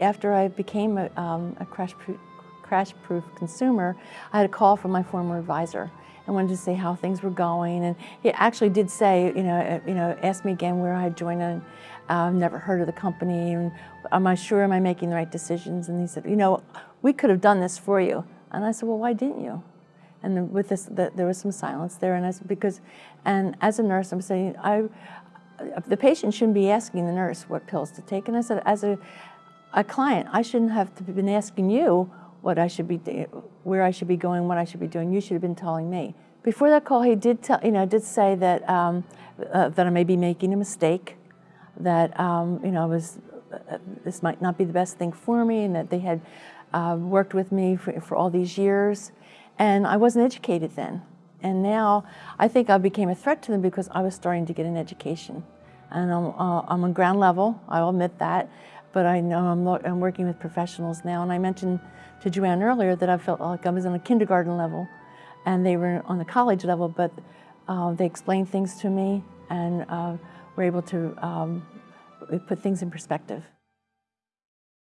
after I became a, um, a crash-proof crash-proof consumer, I had a call from my former advisor and wanted to see how things were going. And he actually did say, you know, uh, you know, asked me again where I had joined and I've uh, never heard of the company and am I sure am I making the right decisions? And he said, you know, we could have done this for you. And I said, well, why didn't you? And with this, the, there was some silence there. And I said, because, and as a nurse, I'm saying, I, the patient shouldn't be asking the nurse what pills to take. And I said, as a, a client, I shouldn't have been asking you what I should be, where I should be going, what I should be doing. You should have been telling me. Before that call, he did tell, you know, did say that um, uh, that I may be making a mistake, that um, you know, I was uh, this might not be the best thing for me, and that they had uh, worked with me for, for all these years, and I wasn't educated then. And now I think I became a threat to them because I was starting to get an education. And I'm, uh, I'm on ground level, I'll admit that, but I know I'm, I'm working with professionals now. And I mentioned to Joanne earlier that I felt like I was on a kindergarten level and they were on the college level, but uh, they explained things to me and uh, were able to um, put things in perspective.